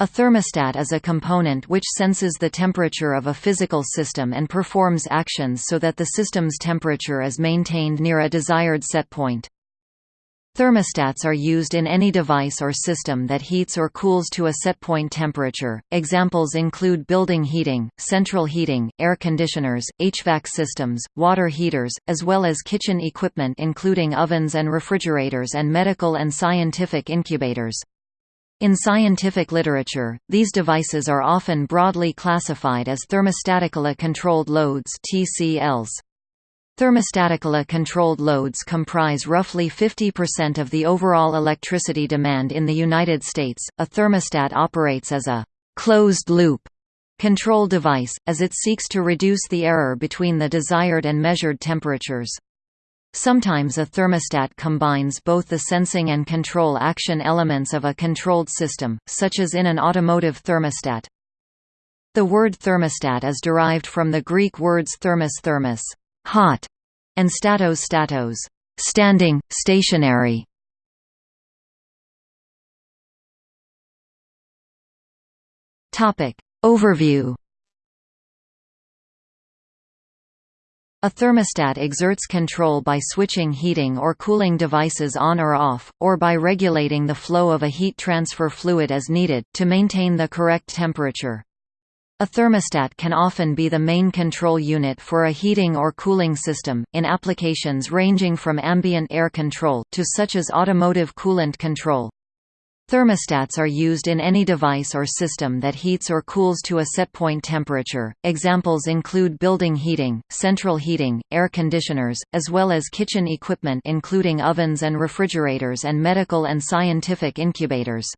A thermostat is a component which senses the temperature of a physical system and performs actions so that the system's temperature is maintained near a desired set point. Thermostats are used in any device or system that heats or cools to a set point temperature. Examples include building heating, central heating, air conditioners, HVAC systems, water heaters, as well as kitchen equipment including ovens and refrigerators and medical and scientific incubators. In scientific literature, these devices are often broadly classified as thermostatically controlled loads (TCLs). Thermostatically controlled loads comprise roughly 50% of the overall electricity demand in the United States. A thermostat operates as a closed loop control device, as it seeks to reduce the error between the desired and measured temperatures. Sometimes a thermostat combines both the sensing and control action elements of a controlled system, such as in an automotive thermostat. The word thermostat is derived from the Greek words thermos thermos, hot, and statos statos, standing, stationary. Overview A thermostat exerts control by switching heating or cooling devices on or off, or by regulating the flow of a heat transfer fluid as needed, to maintain the correct temperature. A thermostat can often be the main control unit for a heating or cooling system, in applications ranging from ambient air control, to such as automotive coolant control. Thermostats are used in any device or system that heats or cools to a set point temperature. Examples include building heating, central heating, air conditioners, as well as kitchen equipment including ovens and refrigerators and medical and scientific incubators.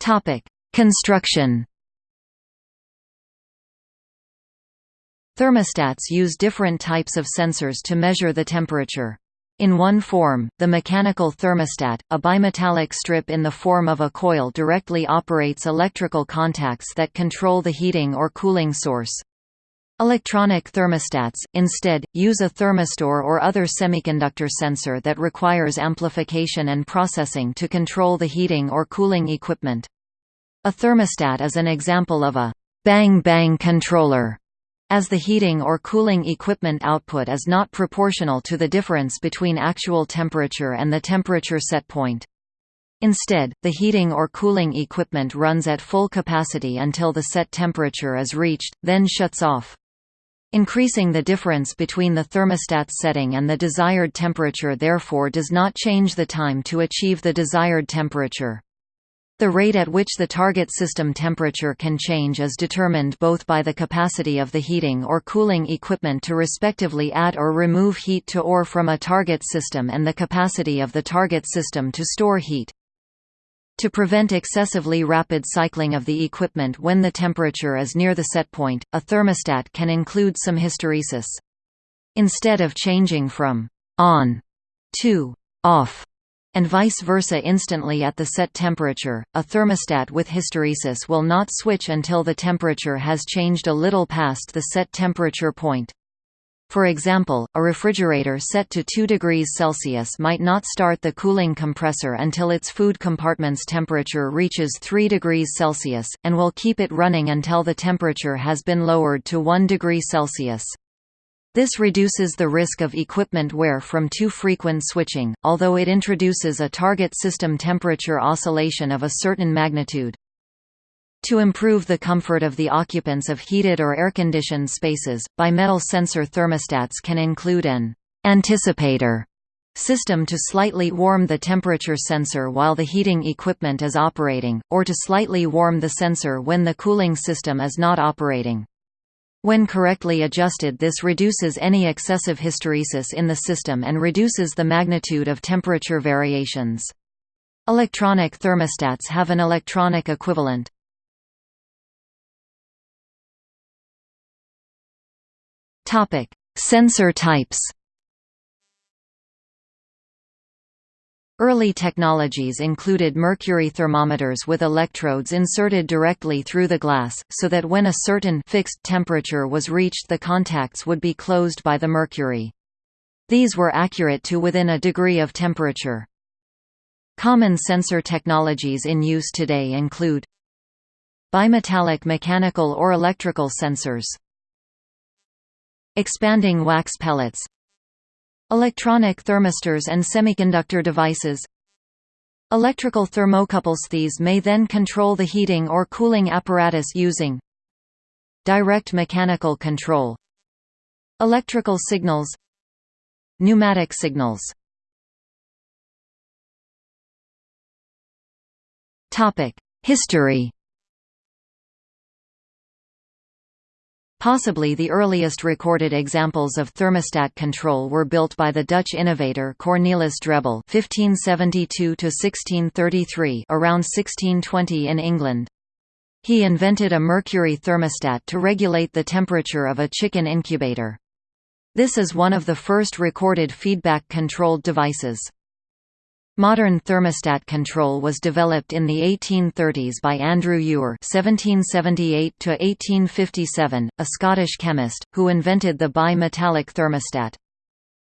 Topic: Construction Thermostats use different types of sensors to measure the temperature. In one form, the mechanical thermostat, a bimetallic strip in the form of a coil directly operates electrical contacts that control the heating or cooling source. Electronic thermostats, instead, use a thermistor or other semiconductor sensor that requires amplification and processing to control the heating or cooling equipment. A thermostat is an example of a bang-bang controller as the heating or cooling equipment output is not proportional to the difference between actual temperature and the temperature set point. Instead, the heating or cooling equipment runs at full capacity until the set temperature is reached, then shuts off. Increasing the difference between the thermostat setting and the desired temperature therefore does not change the time to achieve the desired temperature. The rate at which the target system temperature can change is determined both by the capacity of the heating or cooling equipment to respectively add or remove heat to or from a target system and the capacity of the target system to store heat. To prevent excessively rapid cycling of the equipment when the temperature is near the set point, a thermostat can include some hysteresis. Instead of changing from on to off, and vice versa instantly at the set temperature. A thermostat with hysteresis will not switch until the temperature has changed a little past the set temperature point. For example, a refrigerator set to 2 degrees Celsius might not start the cooling compressor until its food compartment's temperature reaches 3 degrees Celsius, and will keep it running until the temperature has been lowered to 1 degree Celsius. This reduces the risk of equipment wear from too frequent switching, although it introduces a target system temperature oscillation of a certain magnitude. To improve the comfort of the occupants of heated or air-conditioned spaces, bimetal sensor thermostats can include an anticipator system to slightly warm the temperature sensor while the heating equipment is operating, or to slightly warm the sensor when the cooling system is not operating. When correctly adjusted this reduces any excessive hysteresis in the system and reduces the magnitude of temperature variations. Electronic thermostats have an electronic equivalent. Sensor types Early technologies included mercury thermometers with electrodes inserted directly through the glass, so that when a certain fixed temperature was reached the contacts would be closed by the mercury. These were accurate to within a degree of temperature. Common sensor technologies in use today include bimetallic mechanical or electrical sensors expanding wax pellets electronic thermistors and semiconductor devices. Electrical thermocouples these may then control the heating or cooling apparatus using direct mechanical control electrical signals pneumatic signals. Topic history Possibly the earliest recorded examples of thermostat control were built by the Dutch innovator Cornelis Drebbel (1572–1633), around 1620 in England. He invented a mercury thermostat to regulate the temperature of a chicken incubator. This is one of the first recorded feedback-controlled devices. Modern thermostat control was developed in the 1830s by Andrew Ure (1778–1857), a Scottish chemist who invented the bi-metallic thermostat.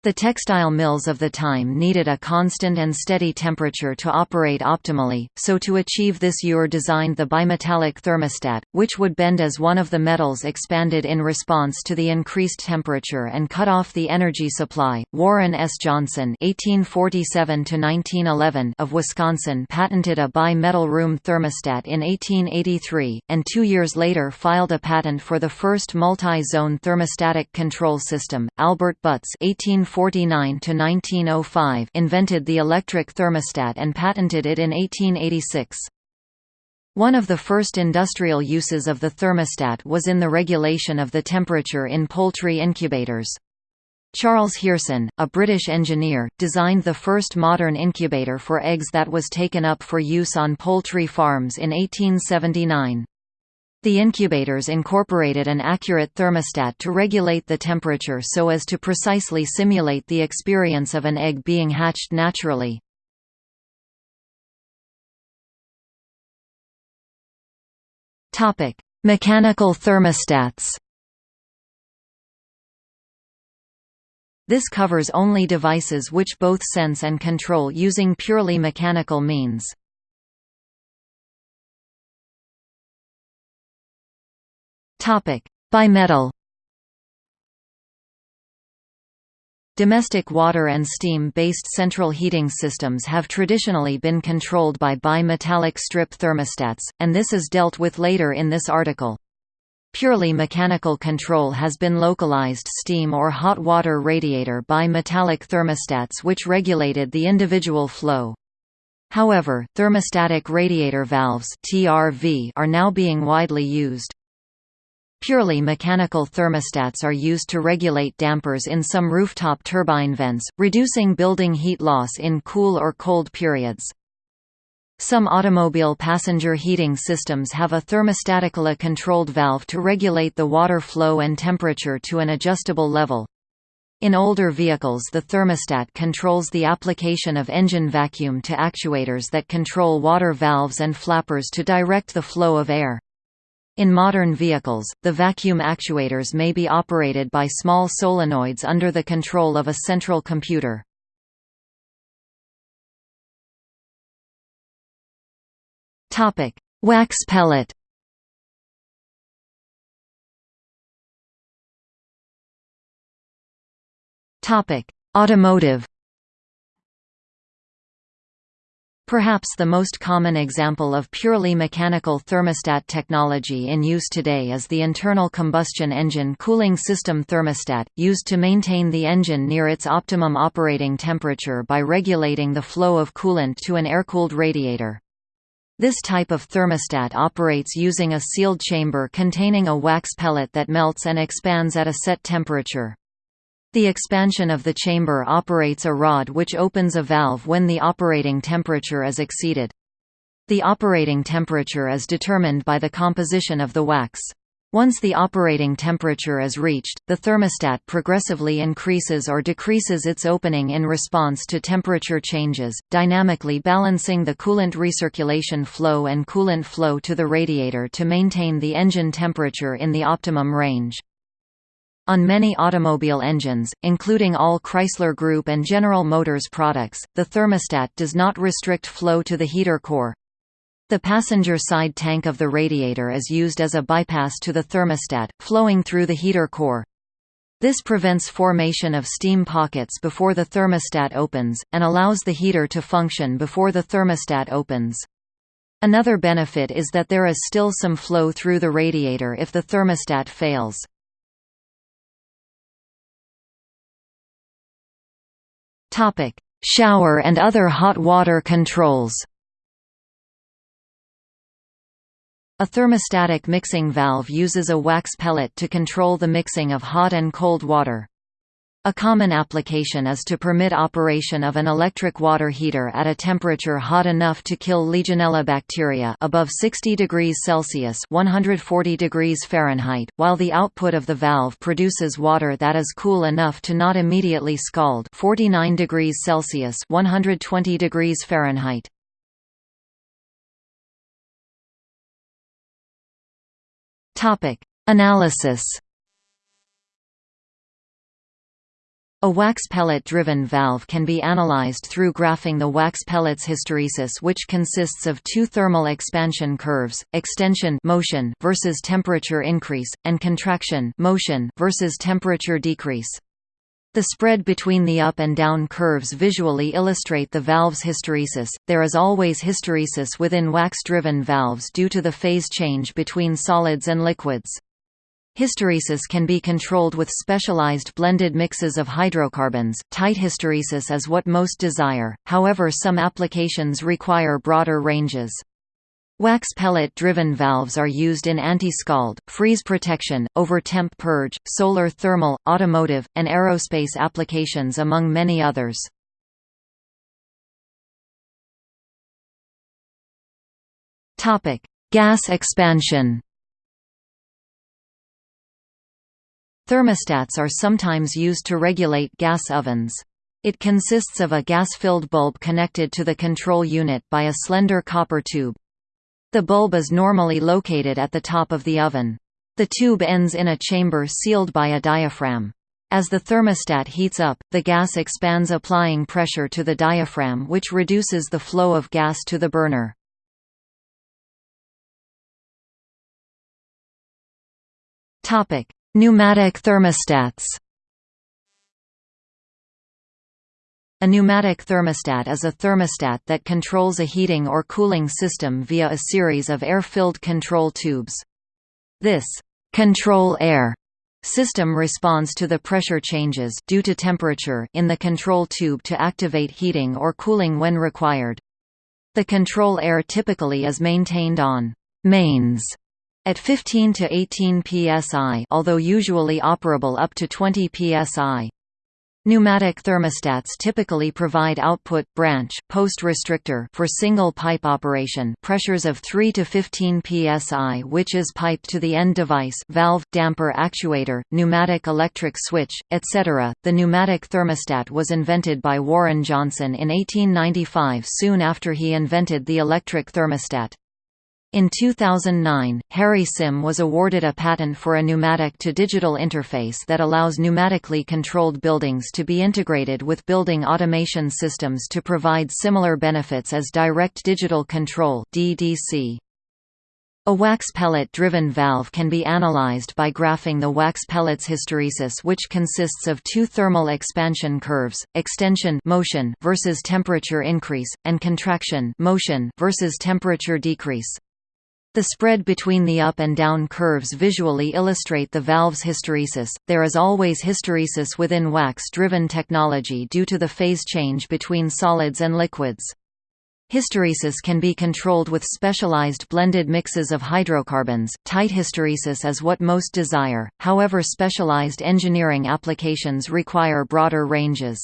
The textile mills of the time needed a constant and steady temperature to operate optimally, so to achieve this Ure designed the bimetallic thermostat, which would bend as one of the metals expanded in response to the increased temperature and cut off the energy supply. Warren S. Johnson (1847–1911) of Wisconsin patented a bi-metal room thermostat in 1883, and two years later filed a patent for the first multi-zone thermostatic control system. Albert Butz 18 1849–1905 invented the electric thermostat and patented it in 1886. One of the first industrial uses of the thermostat was in the regulation of the temperature in poultry incubators. Charles Hearson, a British engineer, designed the first modern incubator for eggs that was taken up for use on poultry farms in 1879. The incubators incorporated an accurate thermostat to regulate the temperature so as to precisely simulate the experience of an egg being hatched naturally. Mechanical thermostats This covers only devices which both sense and control using purely mechanical means. Topic: Bimetal. Domestic water and steam-based central heating systems have traditionally been controlled by bimetallic strip thermostats, and this is dealt with later in this article. Purely mechanical control has been localized steam or hot water radiator bimetallic thermostats which regulated the individual flow. However, thermostatic radiator valves are now being widely used. Purely mechanical thermostats are used to regulate dampers in some rooftop turbine vents, reducing building heat loss in cool or cold periods. Some automobile passenger heating systems have a thermostatically controlled valve to regulate the water flow and temperature to an adjustable level. In older vehicles the thermostat controls the application of engine vacuum to actuators that control water valves and flappers to direct the flow of air. In modern vehicles, the vacuum actuators may be operated by small solenoids under the control of a central computer. Wax pellet Automotive Perhaps the most common example of purely mechanical thermostat technology in use today is the internal combustion engine cooling system thermostat, used to maintain the engine near its optimum operating temperature by regulating the flow of coolant to an air-cooled radiator. This type of thermostat operates using a sealed chamber containing a wax pellet that melts and expands at a set temperature. The expansion of the chamber operates a rod which opens a valve when the operating temperature is exceeded. The operating temperature is determined by the composition of the wax. Once the operating temperature is reached, the thermostat progressively increases or decreases its opening in response to temperature changes, dynamically balancing the coolant recirculation flow and coolant flow to the radiator to maintain the engine temperature in the optimum range. On many automobile engines, including all Chrysler Group and General Motors products, the thermostat does not restrict flow to the heater core. The passenger side tank of the radiator is used as a bypass to the thermostat, flowing through the heater core. This prevents formation of steam pockets before the thermostat opens, and allows the heater to function before the thermostat opens. Another benefit is that there is still some flow through the radiator if the thermostat fails. Topic: Shower and other hot water controls. A thermostatic mixing valve uses a wax pellet to control the mixing of hot and cold water. A common application is to permit operation of an electric water heater at a temperature hot enough to kill Legionella bacteria above 60 degrees Celsius (140 degrees Fahrenheit), while the output of the valve produces water that is cool enough to not immediately scald 49 degrees Celsius (120 degrees Fahrenheit). Topic: Analysis A wax pellet-driven valve can be analyzed through graphing the wax pellet's hysteresis which consists of two thermal expansion curves, extension motion versus temperature increase, and contraction motion versus temperature decrease. The spread between the up and down curves visually illustrate the valve's hysteresis. There is always hysteresis within wax-driven valves due to the phase change between solids and liquids. Hysteresis can be controlled with specialized blended mixes of hydrocarbons. Tight hysteresis is what most desire, however, some applications require broader ranges. Wax pellet-driven valves are used in anti-scald, freeze protection, over-temp purge, solar thermal, automotive, and aerospace applications among many others. Gas expansion Thermostats are sometimes used to regulate gas ovens. It consists of a gas-filled bulb connected to the control unit by a slender copper tube. The bulb is normally located at the top of the oven. The tube ends in a chamber sealed by a diaphragm. As the thermostat heats up, the gas expands applying pressure to the diaphragm which reduces the flow of gas to the burner. Pneumatic thermostats A pneumatic thermostat is a thermostat that controls a heating or cooling system via a series of air-filled control tubes. This «control air» system responds to the pressure changes due to temperature in the control tube to activate heating or cooling when required. The control air typically is maintained on «mains» At 15 to 18 psi although usually operable up to 20 psi. Pneumatic thermostats typically provide output branch post restrictor for single pipe operation pressures of 3 to 15 psi which is piped to the end device valve damper actuator pneumatic electric switch etc. The pneumatic thermostat was invented by Warren Johnson in 1895 soon after he invented the electric thermostat. In 2009, Harry Sim was awarded a patent for a pneumatic-to-digital interface that allows pneumatically controlled buildings to be integrated with building automation systems to provide similar benefits as direct digital control DDC. A wax pellet-driven valve can be analyzed by graphing the wax pellet's hysteresis which consists of two thermal expansion curves, extension motion versus temperature increase, and contraction motion versus temperature decrease. The spread between the up and down curves visually illustrate the valve's hysteresis. There is always hysteresis within wax-driven technology due to the phase change between solids and liquids. Hysteresis can be controlled with specialized blended mixes of hydrocarbons. Tight hysteresis is what most desire, however specialized engineering applications require broader ranges.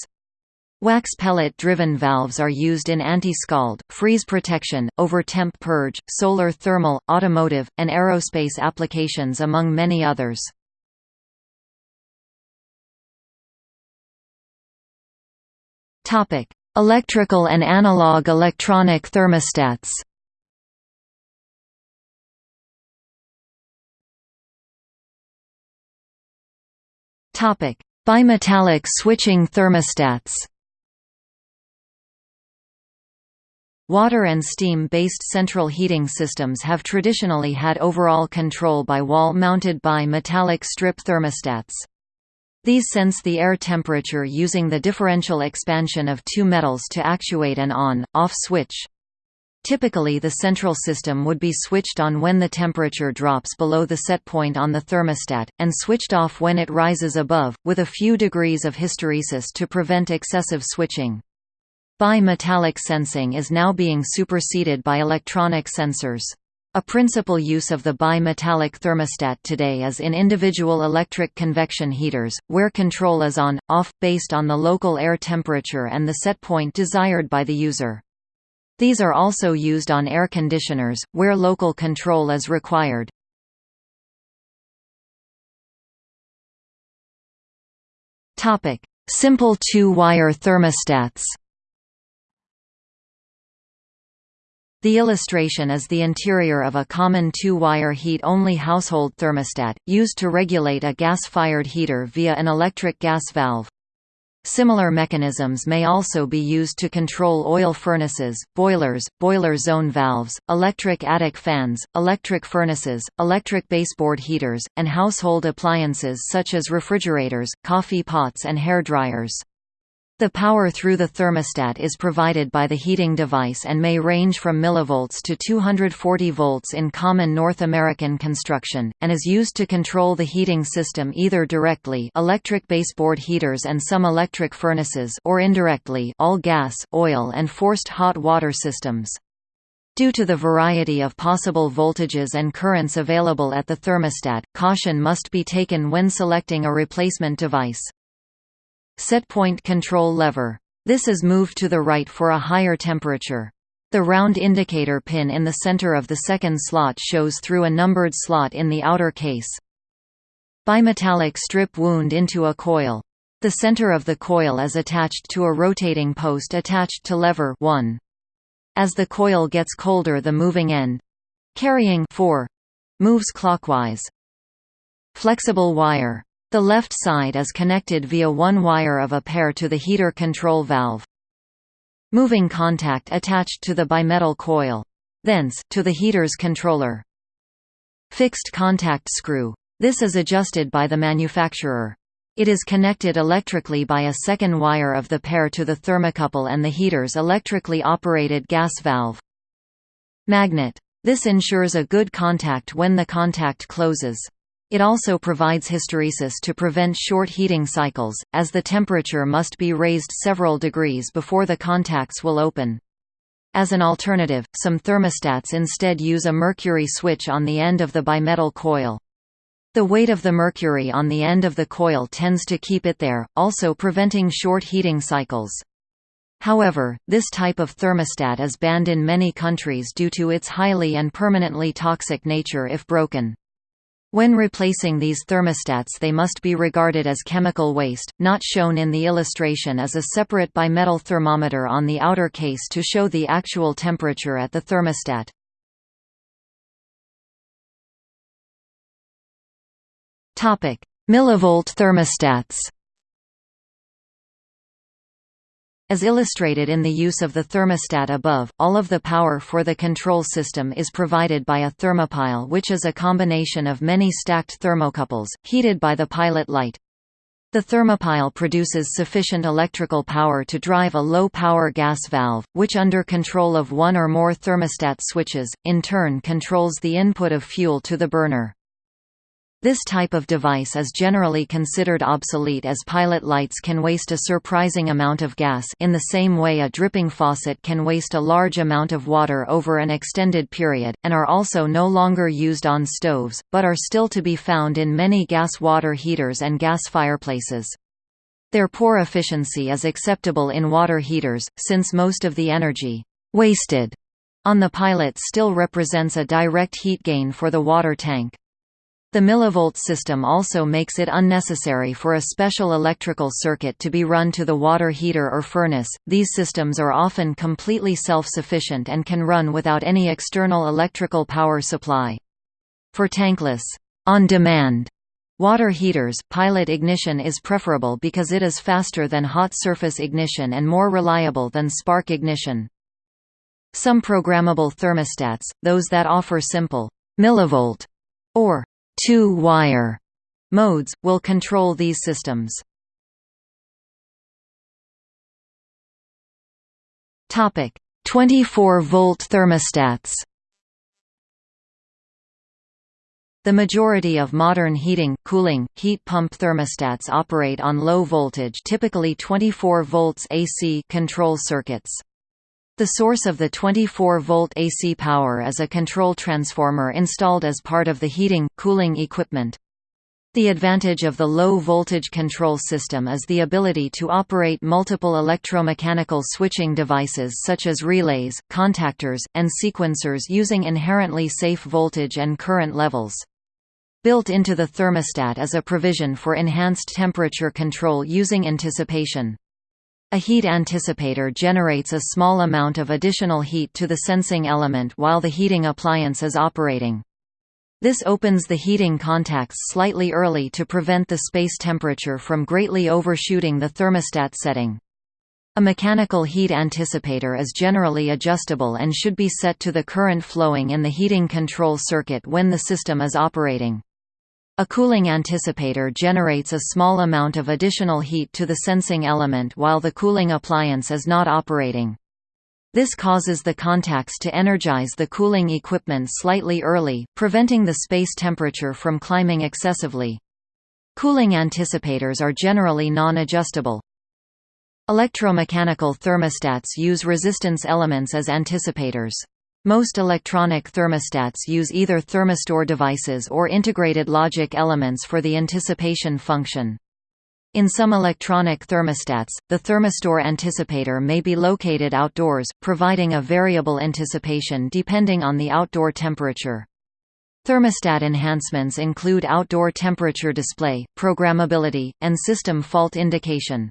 Wax pellet-driven valves are used in anti-scald, freeze protection, over-temp purge, solar thermal, automotive, and aerospace applications among many others. Electrical and analog electronic thermostats Bimetallic switching thermostats Water and steam-based central heating systems have traditionally had overall control by wall-mounted bimetallic strip thermostats. These sense the air temperature using the differential expansion of two metals to actuate an on-off switch. Typically the central system would be switched on when the temperature drops below the set point on the thermostat, and switched off when it rises above, with a few degrees of hysteresis to prevent excessive switching. Bimetallic sensing is now being superseded by electronic sensors. A principal use of the bimetallic thermostat today is in individual electric convection heaters, where control is on, off, based on the local air temperature and the set point desired by the user. These are also used on air conditioners, where local control is required. Simple two-wire thermostats The illustration is the interior of a common two-wire heat-only household thermostat, used to regulate a gas-fired heater via an electric gas valve. Similar mechanisms may also be used to control oil furnaces, boilers, boiler zone valves, electric attic fans, electric furnaces, electric baseboard heaters, and household appliances such as refrigerators, coffee pots and hair dryers. The power through the thermostat is provided by the heating device and may range from millivolts to 240 volts in common North American construction, and is used to control the heating system either directly electric baseboard heaters and some electric furnaces or indirectly all gas, oil and forced hot water systems. Due to the variety of possible voltages and currents available at the thermostat, caution must be taken when selecting a replacement device. Setpoint control lever. This is moved to the right for a higher temperature. The round indicator pin in the center of the second slot shows through a numbered slot in the outer case. Bimetallic strip wound into a coil. The center of the coil is attached to a rotating post attached to lever 1. As the coil gets colder the moving end carrying 4 moves clockwise. Flexible wire the left side is connected via one wire of a pair to the heater control valve. Moving contact attached to the bimetal coil. Thence, to the heater's controller. Fixed contact screw. This is adjusted by the manufacturer. It is connected electrically by a second wire of the pair to the thermocouple and the heater's electrically operated gas valve. Magnet. This ensures a good contact when the contact closes. It also provides hysteresis to prevent short heating cycles, as the temperature must be raised several degrees before the contacts will open. As an alternative, some thermostats instead use a mercury switch on the end of the bimetal coil. The weight of the mercury on the end of the coil tends to keep it there, also preventing short heating cycles. However, this type of thermostat is banned in many countries due to its highly and permanently toxic nature if broken. When replacing these thermostats they must be regarded as chemical waste, not shown in the illustration as a separate bimetal thermometer on the outer case to show the actual temperature at the thermostat. Millivolt thermostats As illustrated in the use of the thermostat above, all of the power for the control system is provided by a thermopile which is a combination of many stacked thermocouples, heated by the pilot light. The thermopile produces sufficient electrical power to drive a low-power gas valve, which under control of one or more thermostat switches, in turn controls the input of fuel to the burner. This type of device is generally considered obsolete as pilot lights can waste a surprising amount of gas in the same way a dripping faucet can waste a large amount of water over an extended period, and are also no longer used on stoves, but are still to be found in many gas water heaters and gas fireplaces. Their poor efficiency is acceptable in water heaters, since most of the energy wasted on the pilot still represents a direct heat gain for the water tank. The millivolt system also makes it unnecessary for a special electrical circuit to be run to the water heater or furnace. These systems are often completely self-sufficient and can run without any external electrical power supply. For tankless, on-demand Water heaters pilot ignition is preferable because it is faster than hot surface ignition and more reliable than spark ignition. Some programmable thermostats, those that offer simple millivolt or two-wire modes, will control these systems. Topic: 24-volt thermostats. The majority of modern heating, cooling, heat pump thermostats operate on low voltage typically 24 volts AC control circuits. The source of the 24-volt AC power is a control transformer installed as part of the heating, cooling equipment. The advantage of the low-voltage control system is the ability to operate multiple electromechanical switching devices such as relays, contactors, and sequencers using inherently safe voltage and current levels. Built into the thermostat is a provision for enhanced temperature control using anticipation. A heat anticipator generates a small amount of additional heat to the sensing element while the heating appliance is operating. This opens the heating contacts slightly early to prevent the space temperature from greatly overshooting the thermostat setting. A mechanical heat anticipator is generally adjustable and should be set to the current flowing in the heating control circuit when the system is operating. A cooling anticipator generates a small amount of additional heat to the sensing element while the cooling appliance is not operating. This causes the contacts to energize the cooling equipment slightly early, preventing the space temperature from climbing excessively. Cooling anticipators are generally non-adjustable. Electromechanical thermostats use resistance elements as anticipators. Most electronic thermostats use either thermistor devices or integrated logic elements for the anticipation function. In some electronic thermostats, the thermistor anticipator may be located outdoors, providing a variable anticipation depending on the outdoor temperature. Thermostat enhancements include outdoor temperature display, programmability, and system fault indication.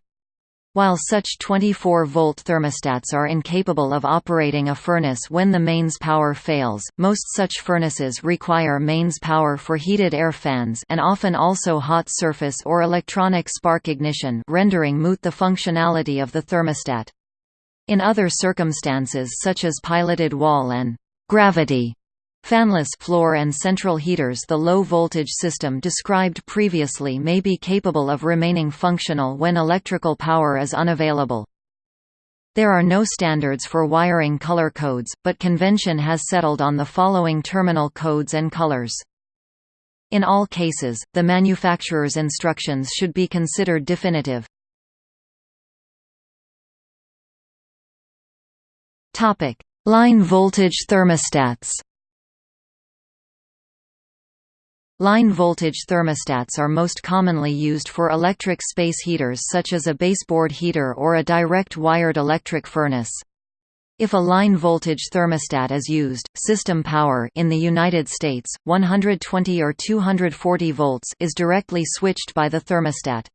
While such 24-volt thermostats are incapable of operating a furnace when the mains power fails, most such furnaces require mains power for heated air fans and often also hot surface or electronic spark ignition rendering moot the functionality of the thermostat. In other circumstances such as piloted wall and gravity Fanless floor and central heaters The low-voltage system described previously may be capable of remaining functional when electrical power is unavailable. There are no standards for wiring color codes, but convention has settled on the following terminal codes and colors. In all cases, the manufacturer's instructions should be considered definitive. Line voltage thermostats Line voltage thermostats are most commonly used for electric space heaters such as a baseboard heater or a direct wired electric furnace. If a line voltage thermostat is used, system power in the United States, 120 or 240 volts is directly switched by the thermostat.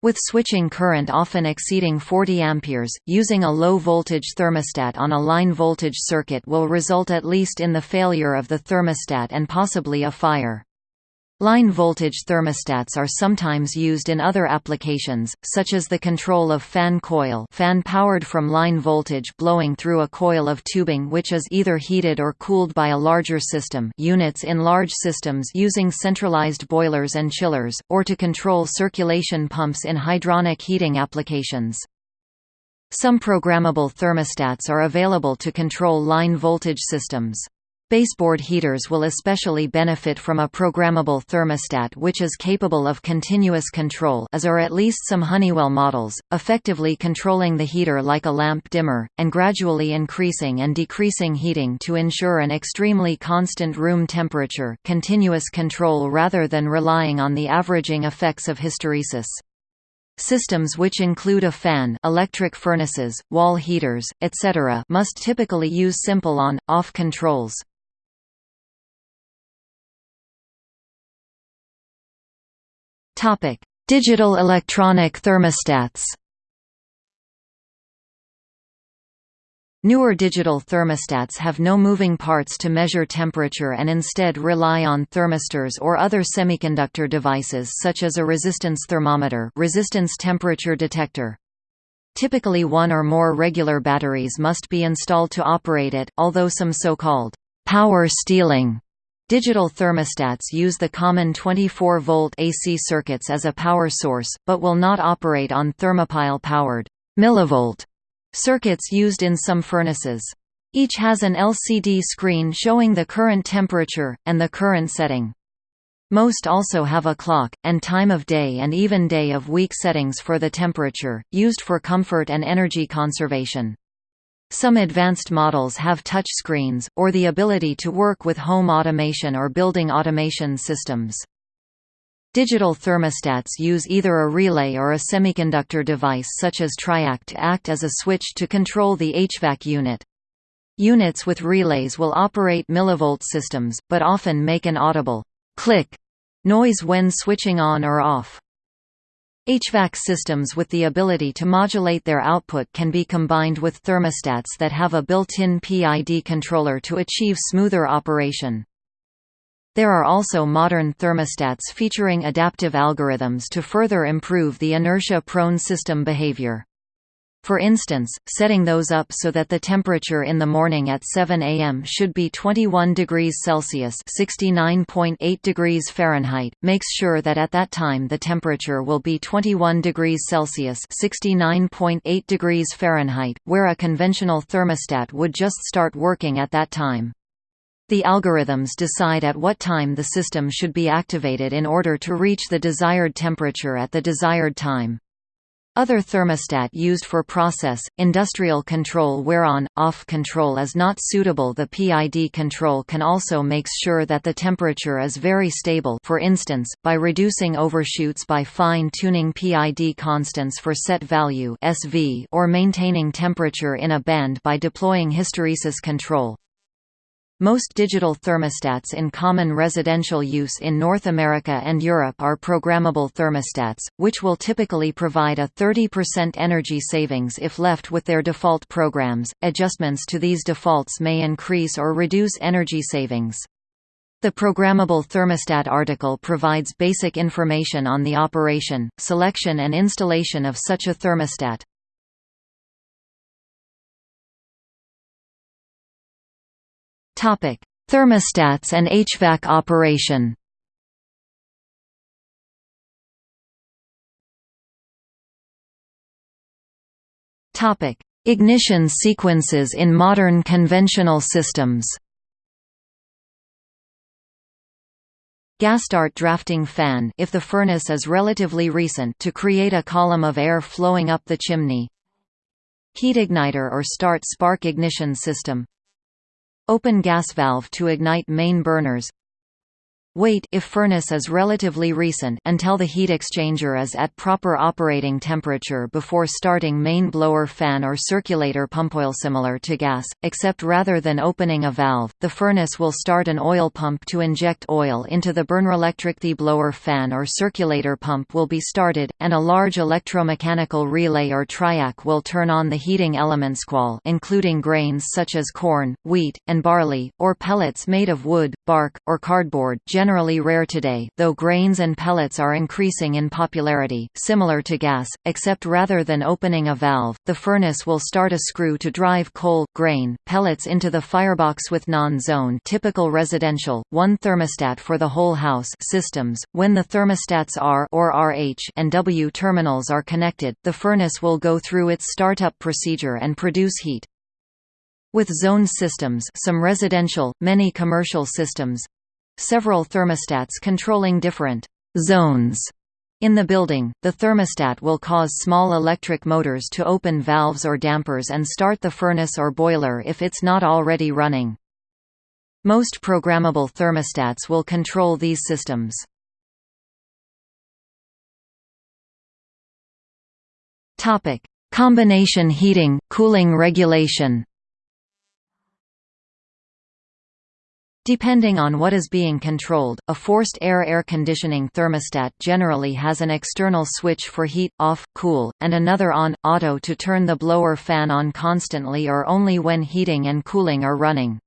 With switching current often exceeding 40 amperes, using a low voltage thermostat on a line voltage circuit will result at least in the failure of the thermostat and possibly a fire. Line voltage thermostats are sometimes used in other applications, such as the control of fan coil fan powered from line voltage blowing through a coil of tubing which is either heated or cooled by a larger system units in large systems using centralized boilers and chillers, or to control circulation pumps in hydronic heating applications. Some programmable thermostats are available to control line voltage systems. Baseboard heaters will especially benefit from a programmable thermostat which is capable of continuous control as are at least some Honeywell models, effectively controlling the heater like a lamp dimmer, and gradually increasing and decreasing heating to ensure an extremely constant room temperature continuous control rather than relying on the averaging effects of hysteresis. Systems which include a fan electric furnaces, wall heaters, etc. must typically use simple on-off controls. Topic: Digital electronic thermostats. Newer digital thermostats have no moving parts to measure temperature and instead rely on thermistors or other semiconductor devices such as a resistance thermometer resistance temperature detector. Typically one or more regular batteries must be installed to operate it, although some so-called power stealing digital thermostats use the common 24-volt AC circuits as a power source, but will not operate on thermopile-powered millivolt circuits used in some furnaces. Each has an LCD screen showing the current temperature, and the current setting. Most also have a clock, and time of day and even day of week settings for the temperature, used for comfort and energy conservation. Some advanced models have touch screens, or the ability to work with home automation or building automation systems. Digital thermostats use either a relay or a semiconductor device such as TRIAC to act as a switch to control the HVAC unit. Units with relays will operate millivolt systems, but often make an audible click noise when switching on or off. HVAC systems with the ability to modulate their output can be combined with thermostats that have a built-in PID controller to achieve smoother operation. There are also modern thermostats featuring adaptive algorithms to further improve the inertia-prone system behavior. For instance, setting those up so that the temperature in the morning at 7 am should be 21 degrees Celsius (69.8 degrees Fahrenheit) makes sure that at that time the temperature will be 21 degrees Celsius (69.8 degrees Fahrenheit), where a conventional thermostat would just start working at that time. The algorithms decide at what time the system should be activated in order to reach the desired temperature at the desired time. Other thermostat used for process, industrial control where on-off control is not suitable the PID control can also makes sure that the temperature is very stable for instance, by reducing overshoots by fine-tuning PID constants for set value SV or maintaining temperature in a band by deploying hysteresis control. Most digital thermostats in common residential use in North America and Europe are programmable thermostats, which will typically provide a 30% energy savings if left with their default programs. Adjustments to these defaults may increase or reduce energy savings. The Programmable Thermostat article provides basic information on the operation, selection and installation of such a thermostat. Topic: Thermostats and HVAC operation. Topic: Ignition sequences in modern conventional systems. Gas start drafting fan if the furnace is relatively recent to create a column of air flowing up the chimney. Heat igniter or start spark ignition system Open gas valve to ignite main burners Wait if furnace is relatively recent until the heat exchanger is at proper operating temperature before starting main blower fan or circulator pump. Oil similar to gas, except rather than opening a valve, the furnace will start an oil pump to inject oil into the burner. Electric the blower fan or circulator pump will be started, and a large electromechanical relay or triac will turn on the heating elements qual including grains such as corn, wheat, and barley, or pellets made of wood, bark, or cardboard generally rare today, though grains and pellets are increasing in popularity, similar to gas, except rather than opening a valve, the furnace will start a screw to drive coal, grain, pellets into the firebox with non-zone typical residential, one thermostat for the whole house systems. When the thermostats R or RH and W terminals are connected, the furnace will go through its startup procedure and produce heat. With zone systems some residential, many commercial systems, Several thermostats controlling different zones in the building, the thermostat will cause small electric motors to open valves or dampers and start the furnace or boiler if it's not already running. Most programmable thermostats will control these systems. Combination heating, cooling regulation Depending on what is being controlled, a forced air air conditioning thermostat generally has an external switch for heat, off, cool, and another on, auto to turn the blower fan on constantly or only when heating and cooling are running.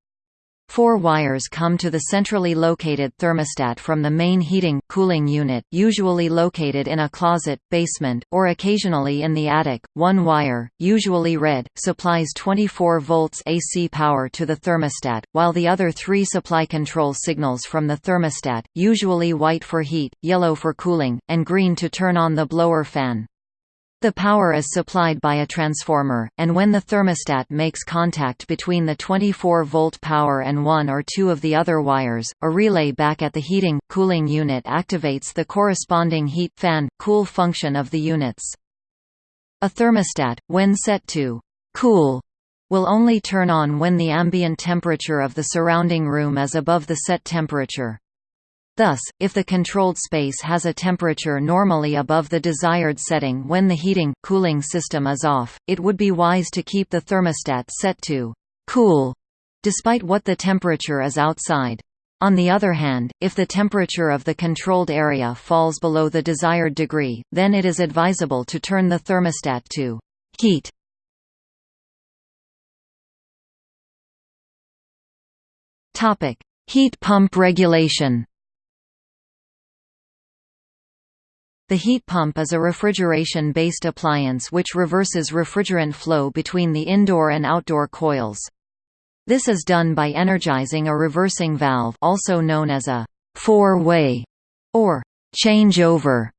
Four wires come to the centrally located thermostat from the main heating, cooling unit usually located in a closet, basement, or occasionally in the attic. One wire, usually red, supplies 24 volts AC power to the thermostat, while the other three supply control signals from the thermostat, usually white for heat, yellow for cooling, and green to turn on the blower fan. The power is supplied by a transformer, and when the thermostat makes contact between the 24-volt power and one or two of the other wires, a relay back at the heating, cooling unit activates the corresponding heat, fan, cool function of the units. A thermostat, when set to «cool», will only turn on when the ambient temperature of the surrounding room is above the set temperature. Thus, if the controlled space has a temperature normally above the desired setting when the heating, cooling system is off, it would be wise to keep the thermostat set to «cool» despite what the temperature is outside. On the other hand, if the temperature of the controlled area falls below the desired degree, then it is advisable to turn the thermostat to «heat». Heat pump regulation The heat pump is a refrigeration-based appliance which reverses refrigerant flow between the indoor and outdoor coils. This is done by energizing a reversing valve also known as a four-way or changeover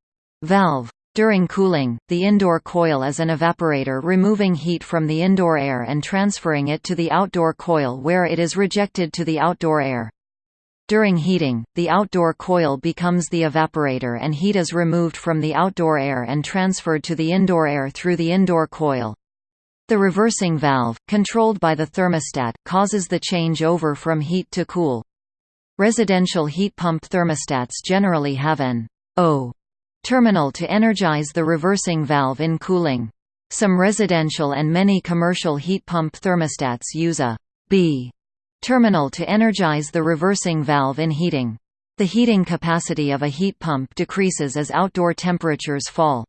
valve. During cooling, the indoor coil is an evaporator removing heat from the indoor air and transferring it to the outdoor coil where it is rejected to the outdoor air. During heating, the outdoor coil becomes the evaporator and heat is removed from the outdoor air and transferred to the indoor air through the indoor coil. The reversing valve, controlled by the thermostat, causes the change over from heat to cool. Residential heat pump thermostats generally have an O terminal to energize the reversing valve in cooling. Some residential and many commercial heat pump thermostats use a B terminal to energize the reversing valve in heating. The heating capacity of a heat pump decreases as outdoor temperatures fall.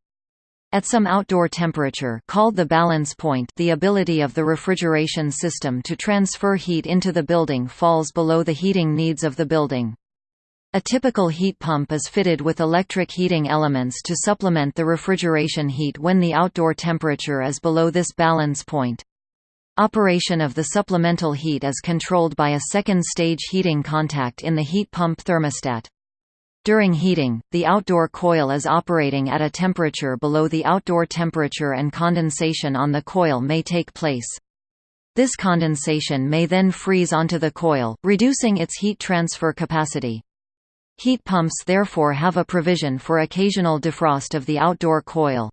At some outdoor temperature called the balance point the ability of the refrigeration system to transfer heat into the building falls below the heating needs of the building. A typical heat pump is fitted with electric heating elements to supplement the refrigeration heat when the outdoor temperature is below this balance point. Operation of the supplemental heat is controlled by a second-stage heating contact in the heat pump thermostat. During heating, the outdoor coil is operating at a temperature below the outdoor temperature and condensation on the coil may take place. This condensation may then freeze onto the coil, reducing its heat transfer capacity. Heat pumps therefore have a provision for occasional defrost of the outdoor coil.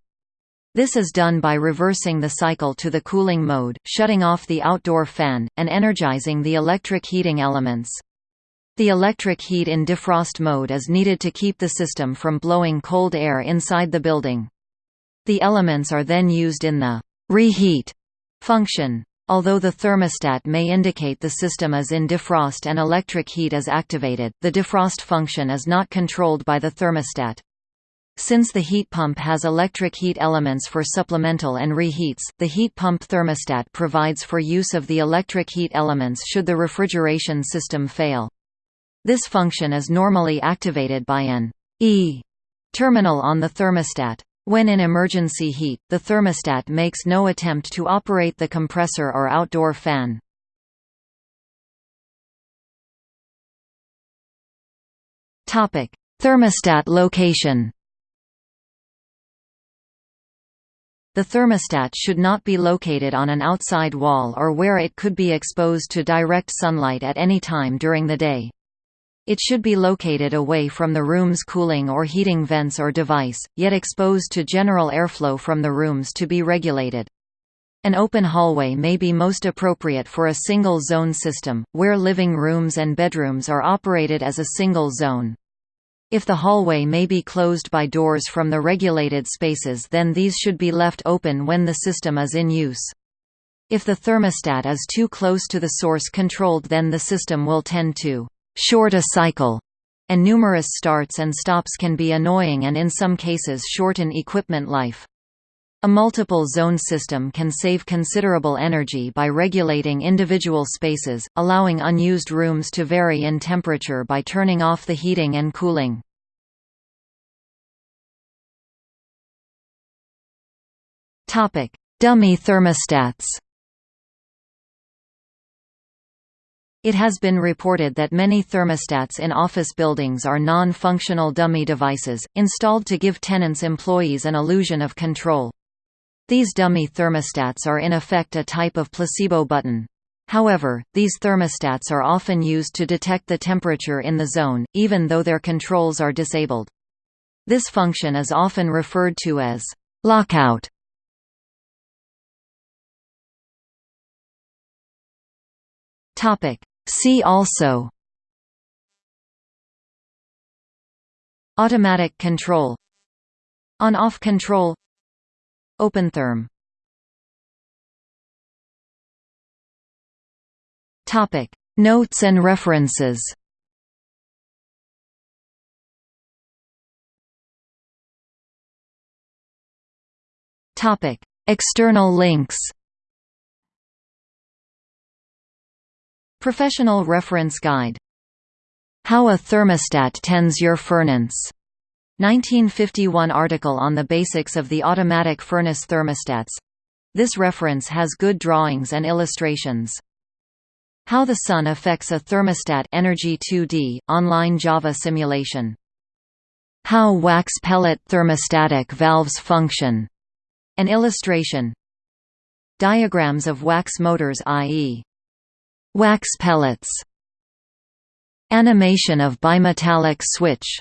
This is done by reversing the cycle to the cooling mode, shutting off the outdoor fan, and energizing the electric heating elements. The electric heat in defrost mode is needed to keep the system from blowing cold air inside the building. The elements are then used in the reheat function. Although the thermostat may indicate the system is in defrost and electric heat is activated, the defrost function is not controlled by the thermostat. Since the heat pump has electric heat elements for supplemental and reheats, the heat pump thermostat provides for use of the electric heat elements should the refrigeration system fail. This function is normally activated by an E terminal on the thermostat. When in emergency heat, the thermostat makes no attempt to operate the compressor or outdoor fan. Thermostat location The thermostat should not be located on an outside wall or where it could be exposed to direct sunlight at any time during the day. It should be located away from the room's cooling or heating vents or device, yet exposed to general airflow from the rooms to be regulated. An open hallway may be most appropriate for a single-zone system, where living rooms and bedrooms are operated as a single zone. If the hallway may be closed by doors from the regulated spaces then these should be left open when the system is in use. If the thermostat is too close to the source controlled then the system will tend to «short a cycle» and numerous starts and stops can be annoying and in some cases shorten equipment life. A multiple zone system can save considerable energy by regulating individual spaces, allowing unused rooms to vary in temperature by turning off the heating and cooling. Dummy thermostats It has been reported that many thermostats in office buildings are non-functional dummy devices, installed to give tenants employees an illusion of control. These dummy thermostats are in effect a type of placebo button. However, these thermostats are often used to detect the temperature in the zone, even though their controls are disabled. This function is often referred to as lockout. See also Automatic control On-off control OpenTherm Topic. Notes and references. Topic. External links. Professional Reference Guide. How a Thermostat Tends Your Furnace 1951 article on the basics of the automatic furnace thermostats. This reference has good drawings and illustrations. How the sun affects a thermostat Energy 2D, online Java simulation. How wax pellet thermostatic valves function. An illustration. Diagrams of wax motors i.e. wax pellets. Animation of bimetallic switch